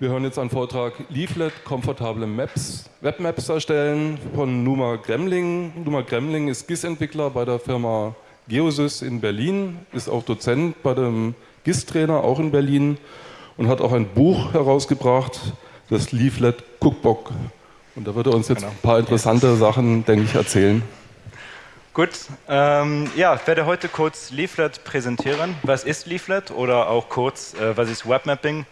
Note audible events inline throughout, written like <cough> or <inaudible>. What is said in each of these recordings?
Wir hören jetzt einen Vortrag Leaflet, komfortable Maps, Webmaps erstellen von Numa Gremling. Numa Gremling ist GIS-Entwickler bei der Firma Geosys in Berlin, ist auch Dozent bei dem GIS-Trainer, auch in Berlin und hat auch ein Buch herausgebracht, das Leaflet Cookbook. Und da wird er uns jetzt genau. ein paar interessante Sachen, denke ich, erzählen. Gut, ähm, ja, ich werde heute kurz Leaflet präsentieren. Was ist Leaflet oder auch kurz, äh, was ist Webmapping?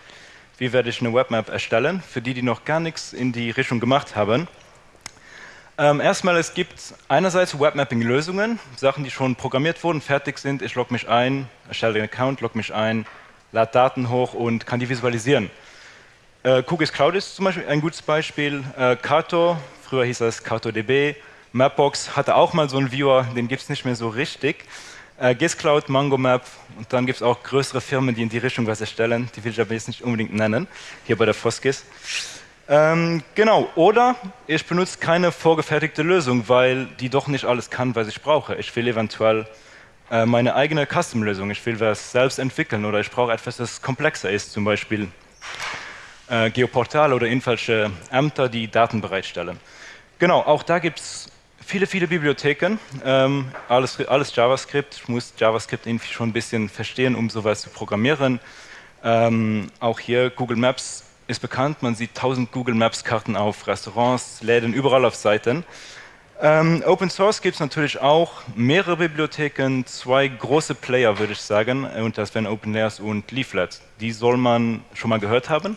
Wie werde ich eine Webmap erstellen, für die, die noch gar nichts in die Richtung gemacht haben. Ähm, erstmal, es gibt einerseits Webmapping-Lösungen, Sachen, die schon programmiert wurden, fertig sind. Ich logge mich ein, erstelle den Account, logge mich ein, lade Daten hoch und kann die visualisieren. Äh, QGIS Cloud ist zum Beispiel ein gutes Beispiel. Äh, Kato, früher hieß das KatoDB. Mapbox hatte auch mal so einen Viewer, den gibt es nicht mehr so richtig. Äh, GISCloud, MangoMap und dann gibt es auch größere Firmen, die in die Richtung was erstellen. Die will ich aber jetzt nicht unbedingt nennen, hier bei der Foskis. Ähm, genau, oder ich benutze keine vorgefertigte Lösung, weil die doch nicht alles kann, was ich brauche. Ich will eventuell äh, meine eigene Custom-Lösung, ich will was selbst entwickeln oder ich brauche etwas, das komplexer ist, zum Beispiel äh, Geoportal oder irgendwelche Ämter, die Daten bereitstellen. Genau, auch da gibt es viele, viele Bibliotheken, ähm, alles, alles JavaScript. Ich muss JavaScript irgendwie schon ein bisschen verstehen, um sowas zu programmieren. Ähm, auch hier Google Maps ist bekannt, man sieht tausend Google Maps Karten auf Restaurants, Läden, überall auf Seiten. Ähm, Open Source gibt es natürlich auch mehrere Bibliotheken, zwei große Player würde ich sagen, und das wären OpenLayers und Leaflet. Die soll man schon mal gehört haben.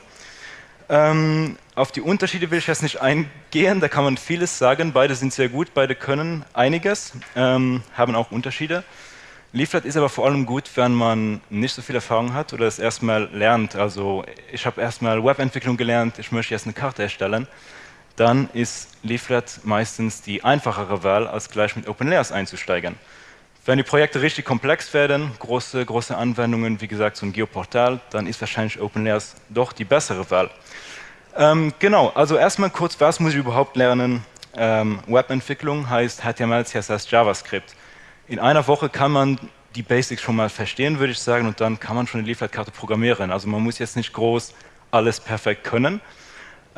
Ähm, auf die Unterschiede will ich jetzt nicht eingehen, da kann man vieles sagen. Beide sind sehr gut, beide können einiges, ähm, haben auch Unterschiede. Leaflet ist aber vor allem gut, wenn man nicht so viel Erfahrung hat oder es erstmal lernt. Also ich habe erstmal Webentwicklung gelernt, ich möchte jetzt eine Karte erstellen. Dann ist Leaflet meistens die einfachere Wahl, als gleich mit OpenLayers einzusteigen. Wenn die Projekte richtig komplex werden, große, große Anwendungen, wie gesagt, so ein Geoportal, dann ist wahrscheinlich OpenLayers doch die bessere Wahl. Ähm, genau, also erstmal kurz, was muss ich überhaupt lernen? Ähm, Webentwicklung heißt HTML, CSS, JavaScript. In einer Woche kann man die Basics schon mal verstehen, würde ich sagen, und dann kann man schon eine Lieferkarte programmieren. Also man muss jetzt nicht groß alles perfekt können.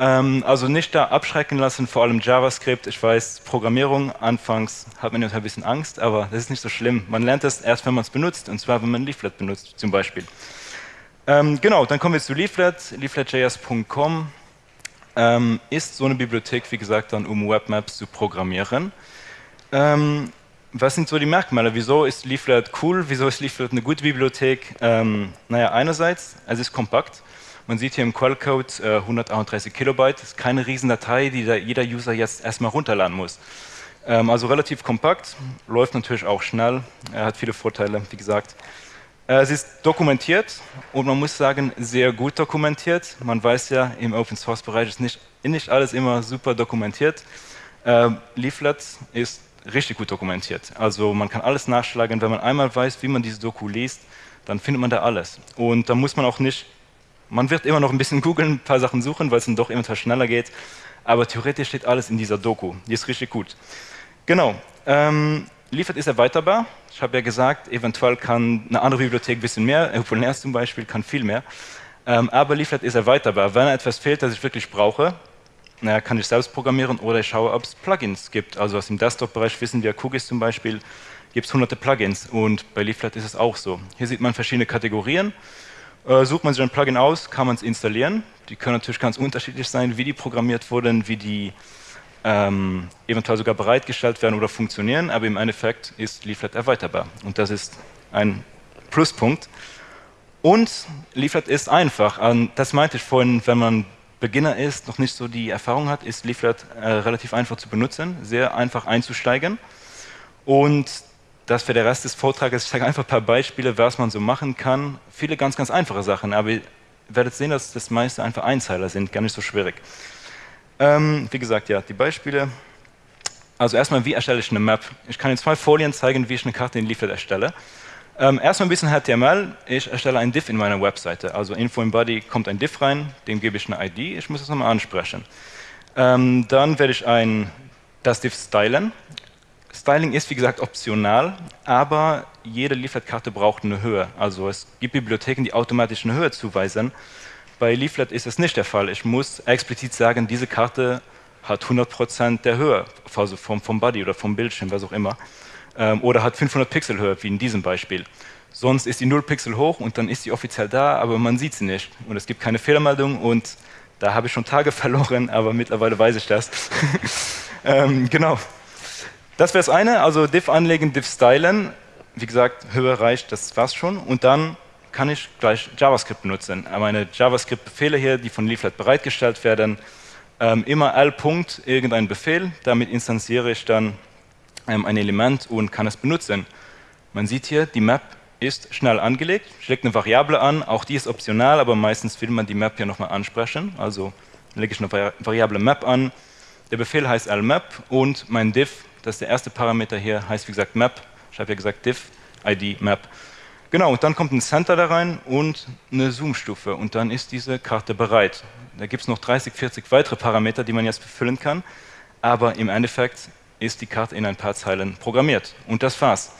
Ähm, also nicht da abschrecken lassen, vor allem JavaScript. Ich weiß, Programmierung, anfangs hat man ja ein bisschen Angst, aber das ist nicht so schlimm. Man lernt es erst, wenn man es benutzt, und zwar, wenn man Leaflet benutzt, zum Beispiel. Ähm, genau, dann kommen wir zu Leaflet, leafletjs.com ähm, ist so eine Bibliothek, wie gesagt, dann um Webmaps zu programmieren. Ähm, was sind so die Merkmale? Wieso ist Leaflet cool? Wieso ist Leaflet eine gute Bibliothek? Ähm, naja, einerseits, es ist kompakt. Man sieht hier im Quellcode äh, 131 Kilobyte. Das ist keine Riesendatei, die jeder User jetzt erstmal runterladen muss. Ähm, also relativ kompakt, läuft natürlich auch schnell, er hat viele Vorteile, wie gesagt. Äh, es ist dokumentiert und man muss sagen, sehr gut dokumentiert. Man weiß ja, im Open-Source-Bereich ist nicht, nicht alles immer super dokumentiert. Äh, Leaflet ist richtig gut dokumentiert. Also man kann alles nachschlagen. Wenn man einmal weiß, wie man diese Doku liest, dann findet man da alles. Und da muss man auch nicht, man wird immer noch ein bisschen googeln, ein paar Sachen suchen, weil es dann doch immer schneller geht. Aber theoretisch steht alles in dieser Doku. Die ist richtig gut. Genau. Ähm, Liefert ist erweiterbar. Ich habe ja gesagt, eventuell kann eine andere Bibliothek ein bisschen mehr, OpenLayers zum Beispiel kann viel mehr. Ähm, aber Leaflet ist erweiterbar. Wenn etwas fehlt, das ich wirklich brauche, naja, kann ich selbst programmieren oder ich schaue, ob es Plugins gibt. Also aus dem Desktop-Bereich wissen wir, Cookies zum Beispiel, gibt es hunderte Plugins und bei Leaflet ist es auch so. Hier sieht man verschiedene Kategorien. Äh, sucht man sich ein Plugin aus, kann man es installieren. Die können natürlich ganz unterschiedlich sein, wie die programmiert wurden, wie die ähm, eventuell sogar bereitgestellt werden oder funktionieren, aber im Endeffekt ist Leaflet erweiterbar und das ist ein Pluspunkt. Und Leaflet ist einfach, das meinte ich vorhin, wenn man Beginner ist, noch nicht so die Erfahrung hat, ist Leaflet äh, relativ einfach zu benutzen, sehr einfach einzusteigen und das für der Rest des Vortrages, ich zeige einfach ein paar Beispiele, was man so machen kann. Viele ganz, ganz einfache Sachen, aber ihr werdet sehen, dass das meiste einfach Einzeiler sind, gar nicht so schwierig. Ähm, wie gesagt, ja, die Beispiele. Also erstmal, wie erstelle ich eine Map? Ich kann in zwei Folien zeigen, wie ich eine Karte in Leaflet erstelle. Ähm, erstmal ein bisschen HTML. Ich erstelle ein Div in meiner Webseite. Also Info im Body kommt ein Div rein, dem gebe ich eine ID, ich muss es nochmal ansprechen. Ähm, dann werde ich ein, das Div stylen. Styling ist wie gesagt optional, aber jede Leaflet-Karte braucht eine Höhe. Also es gibt Bibliotheken, die automatisch eine Höhe zuweisen. Bei Leaflet ist es nicht der Fall. Ich muss explizit sagen, diese Karte hat 100% der Höhe also vom, vom Body oder vom Bildschirm, was auch immer. Ähm, oder hat 500 Pixel Höhe, wie in diesem Beispiel. Sonst ist die 0 Pixel hoch und dann ist sie offiziell da, aber man sieht sie nicht. Und es gibt keine Fehlermeldung und da habe ich schon Tage <laughs> verloren, aber mittlerweile weiß ich das. <laughs> ähm, genau. Das wäre das eine, also diff anlegen, diff stylen. Wie gesagt, Höhe reicht, das war's schon. Und dann kann ich gleich JavaScript benutzen. Meine JavaScript-Befehle hier, die von Leaflet bereitgestellt werden, ähm, immer l. irgendein Befehl, damit instanziere ich dann ähm, ein Element und kann es benutzen. Man sieht hier, die Map ist schnell angelegt, schlägt eine Variable an, auch die ist optional, aber meistens will man die Map ja nochmal ansprechen, also lege ich eine Variable Map an, der Befehl heißt lmap und mein diff, das ist der erste Parameter hier, heißt wie gesagt map, ich habe ja gesagt diff, id map. Genau, und dann kommt ein Center da rein und eine Zoom-Stufe und dann ist diese Karte bereit. Da gibt es noch 30, 40 weitere Parameter, die man jetzt befüllen kann, aber im Endeffekt ist die Karte in ein paar Zeilen programmiert und das war's.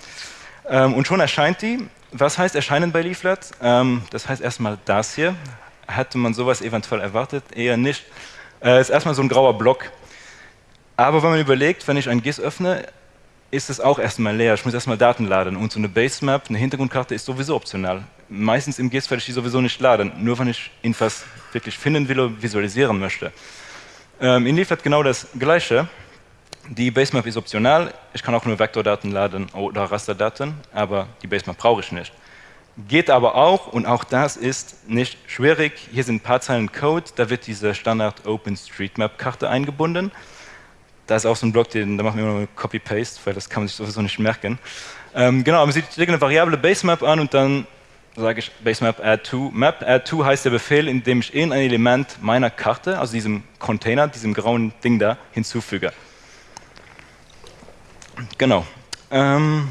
Ähm, und schon erscheint die. Was heißt erscheinen bei Leaflet? Ähm, das heißt erstmal das hier. Hätte man sowas eventuell erwartet? Eher nicht. Äh, ist erstmal so ein grauer Block. Aber wenn man überlegt, wenn ich ein GIS öffne, ist es auch erstmal leer. Ich muss erstmal Daten laden. Und so eine Basemap, eine Hintergrundkarte ist sowieso optional. Meistens im GIS werde ich die sowieso nicht laden, nur wenn ich irgendwas wirklich finden will oder visualisieren möchte. Ähm, in Leaflet genau das Gleiche. Die Basemap ist optional. Ich kann auch nur Vektordaten laden oder Rasterdaten, aber die Basemap brauche ich nicht. Geht aber auch, und auch das ist nicht schwierig. Hier sind ein paar Zeilen Code, da wird diese Standard OpenStreetMap-Karte eingebunden. Da ist auch so ein Block, den, da machen wir nur Copy-Paste, weil das kann man sich sowieso nicht merken. Ähm, genau, aber ich lege eine Variable Basemap an und dann sage ich Basemap add to map. Add to heißt der Befehl, in dem ich in ein Element meiner Karte, also diesem Container, diesem grauen Ding da, hinzufüge. Genau. Ähm,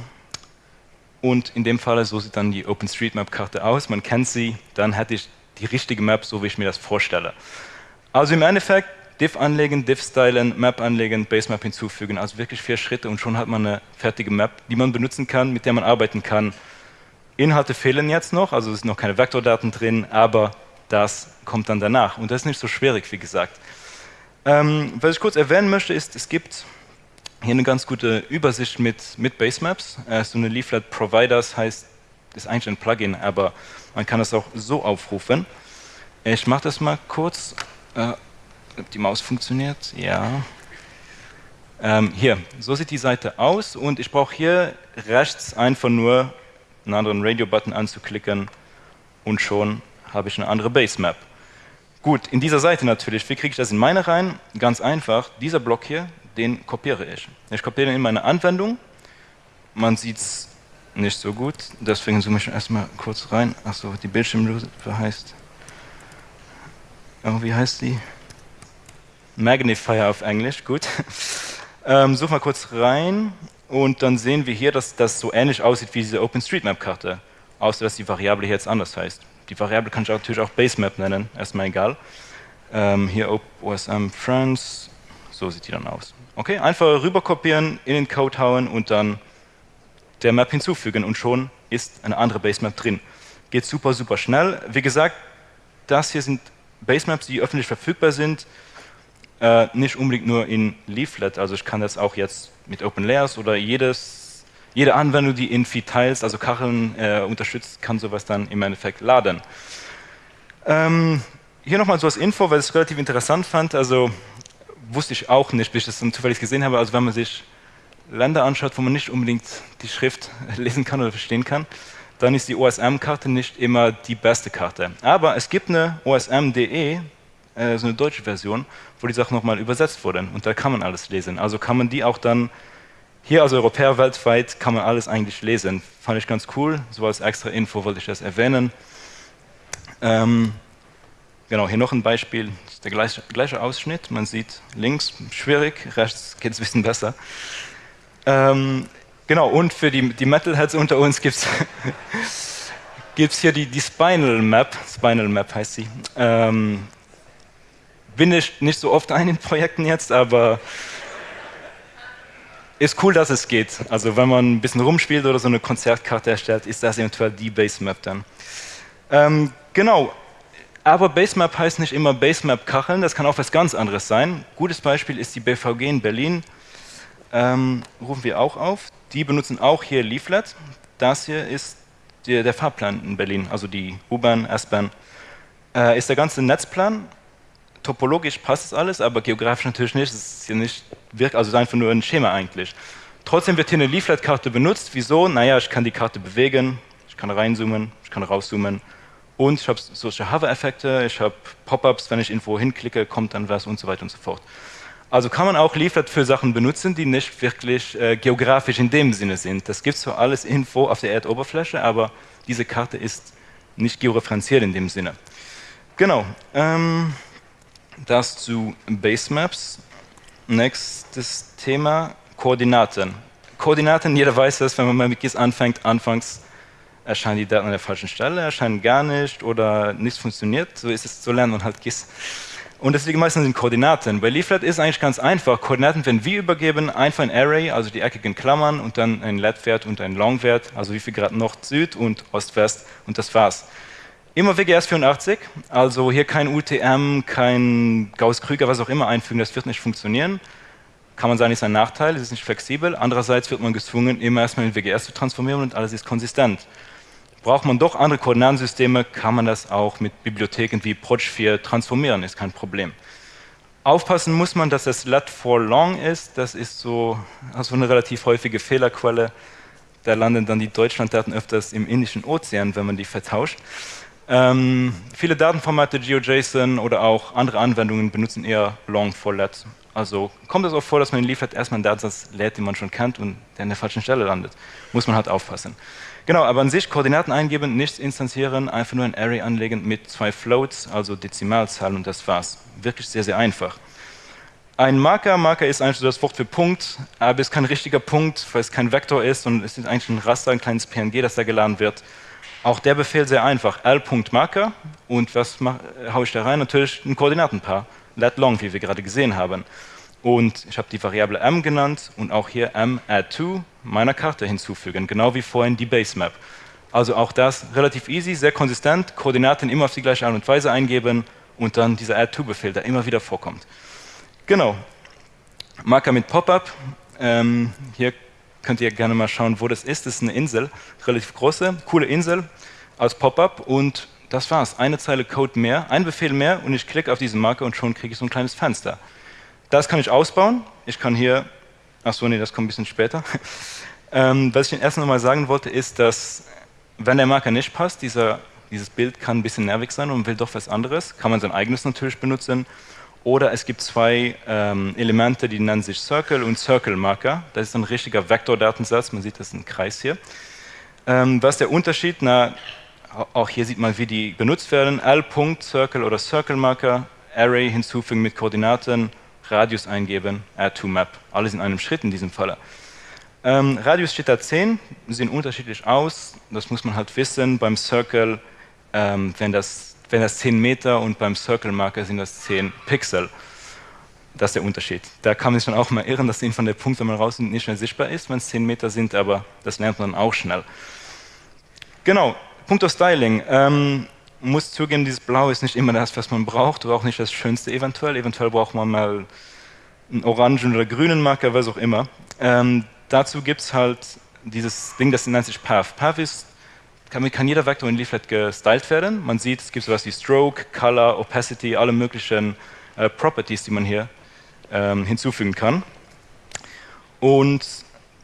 und in dem Fall, so sieht dann die OpenStreetMap-Karte aus. Man kennt sie, dann hätte ich die richtige Map, so wie ich mir das vorstelle. Also im Endeffekt, Div anlegen, Div stylen, Map anlegen, Basemap hinzufügen. Also wirklich vier Schritte und schon hat man eine fertige Map, die man benutzen kann, mit der man arbeiten kann. Inhalte fehlen jetzt noch, also es sind noch keine Vektordaten drin, aber das kommt dann danach. Und das ist nicht so schwierig, wie gesagt. Ähm, was ich kurz erwähnen möchte, ist, es gibt hier eine ganz gute Übersicht mit, mit Basemaps. Äh, so eine Leaflet Providers heißt, ist eigentlich ein Plugin, aber man kann das auch so aufrufen. Ich mache das mal kurz. Äh, ob die Maus funktioniert? Ja. Ähm, hier, so sieht die Seite aus und ich brauche hier rechts einfach nur einen anderen Radio-Button anzuklicken und schon habe ich eine andere Basemap. Gut, in dieser Seite natürlich, wie kriege ich das in meine rein? Ganz einfach, dieser Block hier, den kopiere ich. Ich kopiere den in meine Anwendung. Man sieht es nicht so gut, deswegen zoome ich erstmal kurz rein. Achso, die Bildschirmlose heißt. Oh, wie heißt die? Magnifier auf Englisch, gut. <laughs> Ähm, such mal kurz rein und dann sehen wir hier, dass das so ähnlich aussieht wie diese OpenStreetMap-Karte, außer dass die Variable hier jetzt anders heißt. Die Variable kann ich natürlich auch Basemap nennen, erstmal egal. Ähm, hier OSM France, so sieht die dann aus. Okay, einfach rüber kopieren, in den Code hauen und dann der Map hinzufügen und schon ist eine andere Basemap drin. Geht super, super schnell. Wie gesagt, das hier sind Basemaps, die öffentlich verfügbar sind, äh, nicht unbedingt nur in Leaflet, also ich kann das auch jetzt mit OpenLayers oder jedes, jede Anwendung, die Infi-Tiles, also Kacheln äh, unterstützt, kann sowas dann im Endeffekt laden. Ähm, hier nochmal so als Info, weil ich es relativ interessant fand, also wusste ich auch nicht, bis ich das dann zufällig gesehen habe. Also wenn man sich Länder anschaut, wo man nicht unbedingt die Schrift <laughs> lesen kann oder verstehen kann, dann ist die OSM-Karte nicht immer die beste Karte. Aber es gibt eine OSM.de, äh, so eine deutsche Version, wo die Sachen nochmal übersetzt wurden und da kann man alles lesen. Also kann man die auch dann, hier als Europäer weltweit, kann man alles eigentlich lesen. Fand ich ganz cool, so als extra Info wollte ich das erwähnen. Ähm, Genau, hier noch ein Beispiel, der gleiche, gleiche Ausschnitt. Man sieht links schwierig, rechts geht es ein bisschen besser. Ähm, genau, und für die, die Metalheads unter uns gibt es <laughs> hier die, die Spinal Map, Spinal Map heißt sie. Ähm, bin ich nicht so oft ein in Projekten jetzt, aber ist cool, dass es geht. Also wenn man ein bisschen rumspielt oder so eine Konzertkarte erstellt, ist das eventuell die Base Map dann. Ähm, genau, Aber Basemap heißt nicht immer Basemap-Kacheln, das kann auch was ganz anderes sein. Gutes Beispiel ist die BVG in Berlin, ähm, rufen wir auch auf. Die benutzen auch hier Leaflet. Das hier ist der, der Fahrplan in Berlin, also die U-Bahn, S-Bahn. Äh, ist der ganze Netzplan. Topologisch passt es alles, aber geografisch natürlich nicht. Es ist hier nicht wirkt, also einfach nur ein Schema eigentlich. Trotzdem wird hier eine Leaflet-Karte benutzt. Wieso? Naja, ich kann die Karte bewegen, ich kann reinzoomen, ich kann rauszoomen und ich habe solche Hover-Effekte, ich habe Pop-ups, wenn ich irgendwo hinklicke, kommt dann was und so weiter und so fort. Also kann man auch Leaflet für Sachen benutzen, die nicht wirklich äh, geografisch in dem Sinne sind. Das gibt zwar alles Info auf der Erdoberfläche, aber diese Karte ist nicht georeferenziert in dem Sinne. Genau, ähm, das zu Basemaps. Nächstes Thema, Koordinaten. Koordinaten, jeder weiß das, wenn man mit GIS anfängt, anfangs erscheinen die Daten an der falschen Stelle, erscheinen gar nicht oder nichts funktioniert. So ist es, so lernt man halt GIS. Und liegt meistens in Koordinaten. Bei Leaflet ist eigentlich ganz einfach. Koordinaten werden wie übergeben, einfach ein Array, also die eckigen Klammern und dann ein Let-Wert und ein Long-Wert, also wie viel Grad Nord, Süd und Ost-West und das war's. Immer WGS 84, also hier kein UTM, kein Gauss-Krüger, was auch immer einfügen, das wird nicht funktionieren kann man sagen, ist ein Nachteil, es ist nicht flexibel. Andererseits wird man gezwungen, immer erstmal in WGS zu transformieren und alles ist konsistent. Braucht man doch andere Koordinatensysteme, kann man das auch mit Bibliotheken wie Proj4 transformieren, ist kein Problem. Aufpassen muss man, dass das let for long ist, das ist so also eine relativ häufige Fehlerquelle. Da landen dann die Deutschlanddaten öfters im Indischen Ozean, wenn man die vertauscht. Ähm, viele Datenformate, GeoJSON oder auch andere Anwendungen benutzen eher long for let. Also kommt es auch vor, dass man liefert erstmal einen Datensatz lädt, den man schon kennt und der an der falschen Stelle landet. Muss man halt aufpassen. Genau, aber an sich Koordinaten eingeben, nichts instanzieren, einfach nur ein Array anlegen mit zwei Floats, also Dezimalzahlen und das war's. Wirklich sehr, sehr einfach. Ein Marker, Marker ist eigentlich das Wort für Punkt, aber es ist kein richtiger Punkt, weil es kein Vektor ist und es ist eigentlich ein Raster, ein kleines PNG, das da geladen wird. Auch der Befehl sehr einfach, l.marker und was haue ich da rein? Natürlich ein Koordinatenpaar let long, wie wir gerade gesehen haben. Und ich habe die Variable m genannt und auch hier m add to meiner Karte hinzufügen, genau wie vorhin die Basemap. Also auch das relativ easy, sehr konsistent, Koordinaten immer auf die gleiche Art und Weise eingeben und dann dieser add to Befehl, der immer wieder vorkommt. Genau. Marker mit Pop-up. Ähm, hier könnt ihr gerne mal schauen, wo das ist. Das ist eine Insel, relativ große, coole Insel als Pop-up und das war's. Eine Zeile Code mehr, ein Befehl mehr und ich klicke auf diesen Marker und schon kriege ich so ein kleines Fenster. Das kann ich ausbauen. Ich kann hier, achso, nee, das kommt ein bisschen später. <laughs> ähm, was ich Ihnen erst noch mal sagen wollte, ist, dass wenn der Marker nicht passt, dieser, dieses Bild kann ein bisschen nervig sein und will doch was anderes, kann man sein eigenes natürlich benutzen. Oder es gibt zwei ähm, Elemente, die nennen sich Circle und Circle Marker. Das ist ein richtiger Vektordatensatz, man sieht das ist ein Kreis hier. Ähm, was ist der Unterschied? Na, auch hier sieht man, wie die benutzt werden. L-Punkt-Circle oder Circle-Marker, Array hinzufügen mit Koordinaten, Radius eingeben, add to map. Alles in einem Schritt in diesem Falle. Ähm, Radius steht da 10, sehen unterschiedlich aus. Das muss man halt wissen. Beim Circle, ähm, wenn, das, wenn das 10 Meter und beim Circle-Marker sind das 10 Pixel. Das ist der Unterschied. Da kann man sich dann auch mal irren, dass von der Punkt, wenn man raus sind, nicht mehr sichtbar ist, wenn es 10 Meter sind, aber das lernt man dann auch schnell. Genau, Punkto Styling. Ähm, muss zugeben, dieses Blau ist nicht immer das, was man braucht, oder auch nicht das Schönste eventuell. Eventuell braucht man mal einen orangen oder grünen Marker, was auch immer. Ähm, dazu gibt es halt dieses Ding, das nennt sich Path. Path ist, kann, kann jeder Vektor in Leaflet gestylt werden. Man sieht, es gibt sowas wie Stroke, Color, Opacity, alle möglichen äh, Properties, die man hier ähm, hinzufügen kann. Und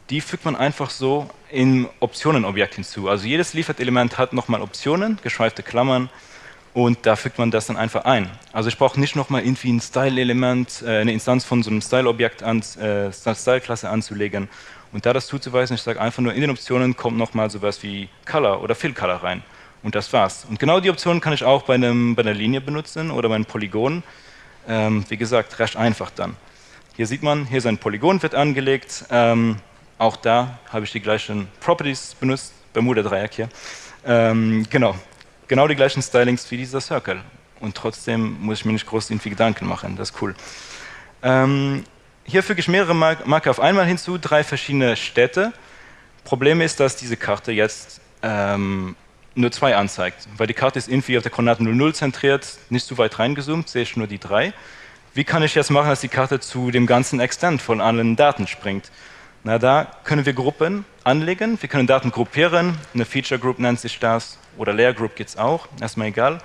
die fügt man einfach so im Optionenobjekt hinzu. Also jedes Liefert-Element hat nochmal Optionen, geschweifte Klammern, und da fügt man das dann einfach ein. Also ich brauche nicht nochmal irgendwie ein Style-Element, äh, eine Instanz von so einem Style-Objekt, an, äh, Style-Klasse anzulegen. Und da das zuzuweisen, ich sage einfach nur, in den Optionen kommt nochmal sowas wie Color oder Fill-Color rein. Und das war's. Und genau die Optionen kann ich auch bei, einem, bei einer Linie benutzen oder bei einem Polygon. Ähm, wie gesagt, recht einfach dann. Hier sieht man, hier ist ein Polygon, wird angelegt. Ähm, auch da habe ich die gleichen Properties benutzt, Bermuda-Dreieck hier. Ähm, genau, genau die gleichen Stylings wie dieser Circle. Und trotzdem muss ich mir nicht groß irgendwie Gedanken machen, das ist cool. Ähm, hier füge ich mehrere Marker auf einmal hinzu, drei verschiedene Städte. Problem ist, dass diese Karte jetzt ähm, nur zwei anzeigt, weil die Karte ist irgendwie auf der Koordinate 00 zentriert, nicht zu weit reingezoomt, sehe ich nur die drei. Wie kann ich jetzt machen, dass die Karte zu dem ganzen Extent von allen Daten springt? Na, da können wir Gruppen anlegen, wir können Daten gruppieren, eine Feature Group nennt sich das, oder Layer Group gibt es auch, erstmal egal.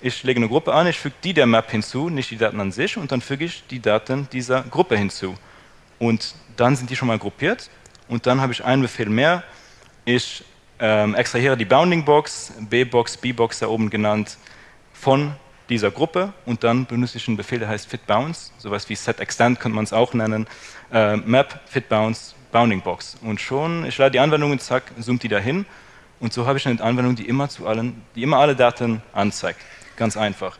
Ich lege eine Gruppe an, ich füge die der Map hinzu, nicht die Daten an sich, und dann füge ich die Daten dieser Gruppe hinzu. Und dann sind die schon mal gruppiert, und dann habe ich einen Befehl mehr. Ich ähm, extrahiere die Bounding Box, B-Box, B-Box da oben genannt, von dieser Gruppe und dann benutze ich einen Befehl, der heißt fitBounce, sowas wie setExtend könnte man es auch nennen, äh, map fitBounce Bounding Box. Und schon, ich lade die Anwendung und zack, zoomt die dahin und so habe ich eine Anwendung, die immer zu allen, die immer alle Daten anzeigt. Ganz einfach.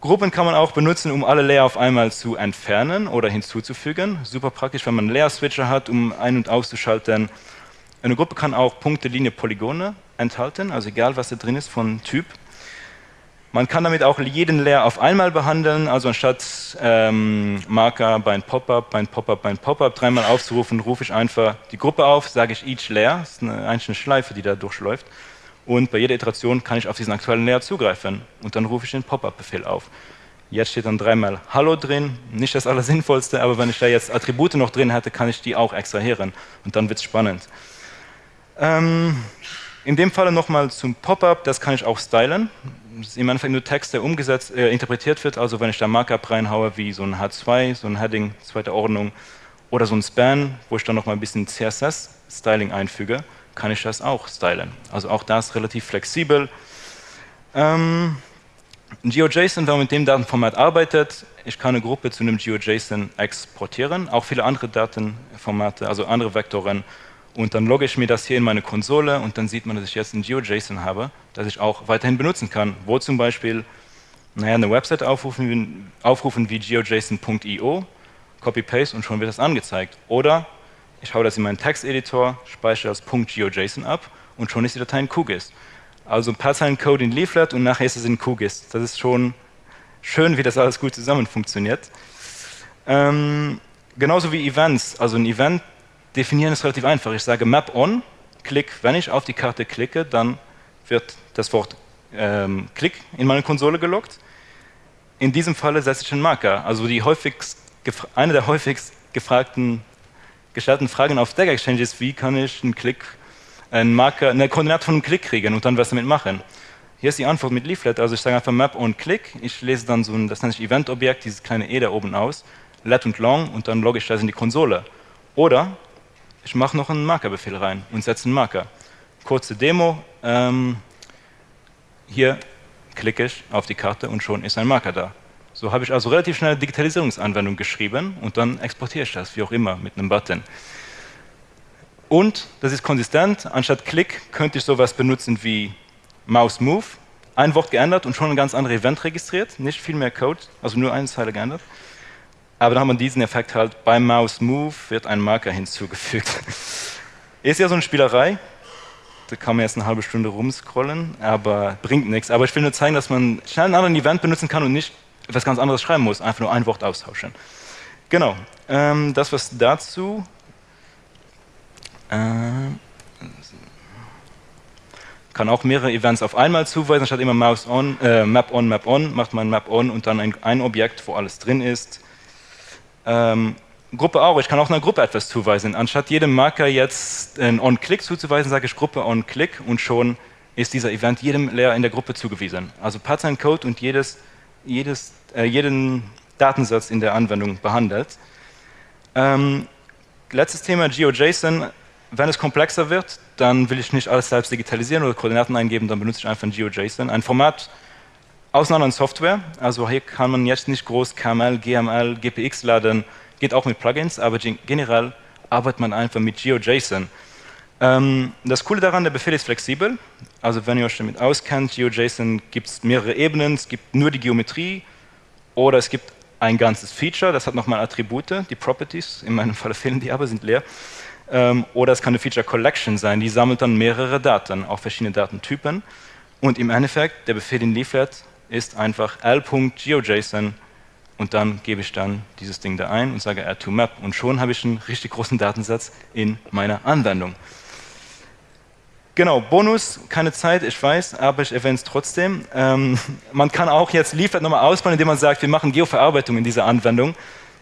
Gruppen kann man auch benutzen, um alle Layer auf einmal zu entfernen oder hinzuzufügen. Super praktisch, wenn man einen Layer-Switcher hat, um ein- und auszuschalten. Eine Gruppe kann auch Punkte, Linie, Polygone enthalten, also egal, was da drin ist von Typ. Man kann damit auch jeden Layer auf einmal behandeln, also anstatt ähm, Marker bei ein Pop-up, bei ein Pop-up, bei ein Pop-up dreimal aufzurufen, rufe ich einfach die Gruppe auf, sage ich each Layer, das ist eine einzelne Schleife, die da durchläuft. Und bei jeder Iteration kann ich auf diesen aktuellen Layer zugreifen und dann rufe ich den Pop-up-Befehl auf. Jetzt steht dann dreimal Hallo drin, nicht das Allersinnvollste, aber wenn ich da jetzt Attribute noch drin hätte, kann ich die auch extrahieren und dann wird es spannend. Ähm, in dem Falle nochmal zum Pop-up, das kann ich auch stylen. Das ist im Endeffekt nur Text, der umgesetzt, äh, interpretiert wird, also wenn ich da Markup reinhaue, wie so ein H2, so ein Heading, zweite Ordnung, oder so ein Span, wo ich dann nochmal ein bisschen CSS-Styling einfüge, kann ich das auch stylen. Also auch das relativ flexibel. Ähm, GeoJSON, wenn man mit dem Datenformat arbeitet, ich kann eine Gruppe zu einem GeoJSON exportieren, auch viele andere Datenformate, also andere Vektoren und dann logge ich mir das hier in meine Konsole und dann sieht man, dass ich jetzt ein GeoJSON habe, das ich auch weiterhin benutzen kann, wo zum Beispiel naja, eine Website aufrufen, aufrufen wie geojson.io, Copy-Paste und schon wird das angezeigt. Oder ich haue das in meinen Texteditor, speichere das .geojson ab und schon ist die Datei in QGIS. Also ein paar Zeilen Code in Leaflet und nachher ist es in QGIS. Das ist schon schön, wie das alles gut zusammen funktioniert. Ähm, genauso wie Events. Also ein Event definieren ist relativ einfach. Ich sage Map on, Klick. Wenn ich auf die Karte klicke, dann wird das Wort ähm, Klick in meine Konsole gelockt. In diesem Falle setze ich einen Marker. Also die häufigst, eine der häufigst gefragten, gestellten Fragen auf Stack Exchange ist, wie kann ich einen Klick, einen Marker, eine Koordinate von einem Klick kriegen und dann was damit machen. Hier ist die Antwort mit Leaflet. Also ich sage einfach Map on Click. Ich lese dann so ein, das nennt sich Event-Objekt, dieses kleine E da oben aus, let und long und dann logge ich das in die Konsole. Oder ich mache noch einen Markerbefehl rein und setze einen Marker. Kurze Demo. Ähm, hier klicke ich auf die Karte und schon ist ein Marker da. So habe ich also relativ schnell eine Digitalisierungsanwendung geschrieben und dann exportiere ich das, wie auch immer, mit einem Button. Und das ist konsistent. Anstatt Klick könnte ich sowas benutzen wie Mouse Move. Ein Wort geändert und schon ein ganz anderes Event registriert. Nicht viel mehr Code, also nur eine Zeile geändert. Aber dann haben wir diesen Effekt halt, beim Mouse Move wird ein Marker hinzugefügt. <laughs> Ist ja so eine Spielerei, da kann man jetzt eine halbe Stunde rumscrollen, aber bringt nichts. Aber ich will nur zeigen, dass man schnell einen anderen Event benutzen kann und nicht etwas ganz anderes schreiben muss, einfach nur ein Wort austauschen. Genau, ähm, das was dazu. Ähm, kann auch mehrere Events auf einmal zuweisen, statt immer Mouse on, äh, Map on, Map on, macht man Map on und dann ein, ein Objekt, wo alles drin ist. Ähm, Gruppe auch, ich kann auch einer Gruppe etwas zuweisen. Anstatt jedem Marker jetzt ein On-Click zuzuweisen, sage ich Gruppe On-Click und schon ist dieser Event jedem Layer in der Gruppe zugewiesen. Also Pattern Code und jedes, jedes, äh, jeden Datensatz in der Anwendung behandelt. Ähm, letztes Thema GeoJSON. Wenn es komplexer wird, dann will ich nicht alles selbst digitalisieren oder Koordinaten eingeben, dann benutze ich einfach ein GeoJSON. Ein Format aus einer anderen Software. Also hier kann man jetzt nicht groß KML, GML, GPX laden, geht auch mit Plugins, aber generell arbeitet man einfach mit GeoJSON. Ähm, das Coole daran, der Befehl ist flexibel. Also wenn ihr euch damit auskennt, GeoJSON gibt es mehrere Ebenen, es gibt nur die Geometrie oder es gibt ein ganzes Feature, das hat nochmal Attribute, die Properties, in meinem Fall <laughs> fehlen die aber, sind leer. Ähm, oder es kann eine Feature Collection sein, die sammelt dann mehrere Daten, auch verschiedene Datentypen. Und im Endeffekt, der Befehl, den liefert, ist einfach l.geojson und dann gebe ich dann dieses Ding da ein und sage add to map und schon habe ich einen richtig großen Datensatz in meiner Anwendung. Genau, Bonus, keine Zeit, ich weiß, aber ich erwähne es trotzdem. Ähm, man kann auch jetzt Leaflet nochmal ausbauen, indem man sagt, wir machen Geoverarbeitung in dieser Anwendung.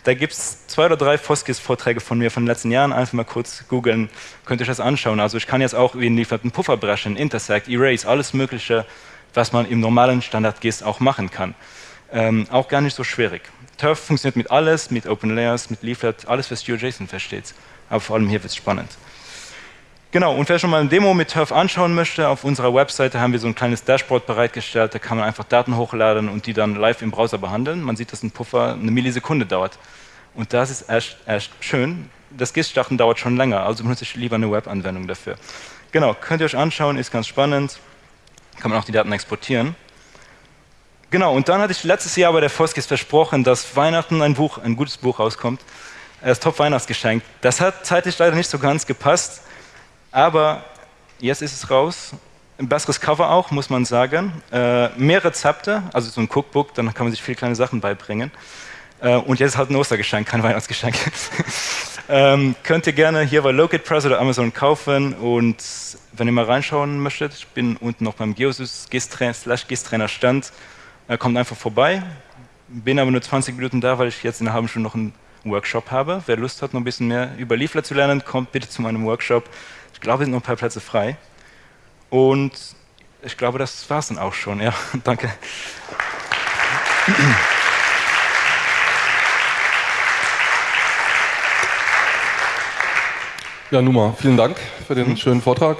Da gibt es zwei oder drei Foskis-Vorträge von mir von den letzten Jahren. Einfach mal kurz googeln, könnt ihr euch das anschauen. Also ich kann jetzt auch wie Leaflet einen Puffer brechen, Intersect, Erase, alles mögliche, was man im normalen Standard-GIS auch machen kann. Ähm, auch gar nicht so schwierig. Turf funktioniert mit alles, mit Open Layers, mit Leaflet, alles, was GeoJSON versteht. Aber vor allem hier wird es spannend. Genau, und wer schon mal eine Demo mit Turf anschauen möchte, auf unserer Webseite haben wir so ein kleines Dashboard bereitgestellt, da kann man einfach Daten hochladen und die dann live im Browser behandeln. Man sieht, dass ein Puffer eine Millisekunde dauert. Und das ist echt, echt schön. Das GIS-Starten dauert schon länger, also benutze ich lieber eine Web-Anwendung dafür. Genau, könnt ihr euch anschauen, ist ganz spannend. Kann man auch die Daten exportieren. Genau, und dann hatte ich letztes Jahr bei der Foskis versprochen, dass Weihnachten ein Buch, ein gutes Buch rauskommt. Das Top-Weihnachtsgeschenk. Das hat zeitlich leider nicht so ganz gepasst. Aber jetzt ist es raus. Ein besseres Cover auch, muss man sagen. Äh, mehr Rezepte, also so ein Cookbook, dann kann man sich viele kleine Sachen beibringen. Äh, und jetzt halt ein Ostergeschenk, kein Weihnachtsgeschenk. <laughs> ähm, könnt ihr gerne hier bei Locate Press oder Amazon kaufen. Und wenn ihr mal reinschauen möchtet, ich bin unten noch beim Geosys slash GIS-Trainer Stand. Äh, kommt einfach vorbei. Bin aber nur 20 Minuten da, weil ich jetzt in einer halben Stunde noch einen Workshop habe. Wer Lust hat, noch ein bisschen mehr über Leaflet zu lernen, kommt bitte zu meinem Workshop glaube, es sind noch ein paar Plätze frei. Und ich glaube, das war es dann auch schon. Ja, <laughs> danke. Ja, Numa, vielen Dank für den schönen Vortrag.